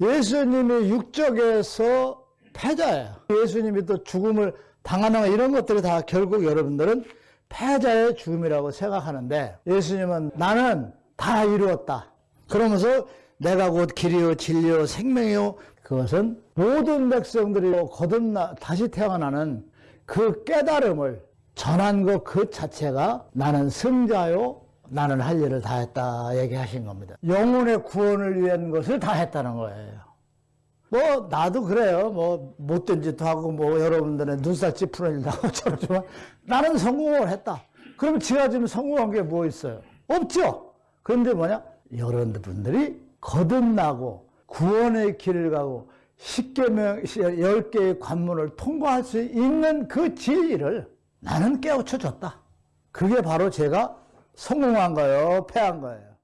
예수님이 육적에서 패자예요. 예수님이 또 죽음을 당하는 거 이런 것들이 다 결국 여러분들은 패자의 죽음이라고 생각하는데 예수님은 나는 다 이루었다. 그러면서 내가 곧 길이요 진리요 생명이요 그것은 모든 백성들이 거듭나 다시 태어나는 그 깨달음을 전한 것 그 자체가 나는 승자요 나는 할 일을 다 했다 얘기하신 겁니다. 영혼의 구원을 위한 것을 다 했다는 거예요. 뭐 나도 그래요. 뭐 못된 짓도 하고 뭐 여러분들의 눈살 찌푸는 일도 하고 저러지만 나는 성공을 했다. 그럼 지가 지금 성공한 게 뭐 있어요? 없죠. 그런데 뭐냐? 여러분들이 거듭나고 구원의 길을 가고 10개명, 10개의 관문을 통과할 수 있는 그 진리를 나는 깨우쳐 줬다. 그게 바로 제가 성공한 거예요, 패한 거예요.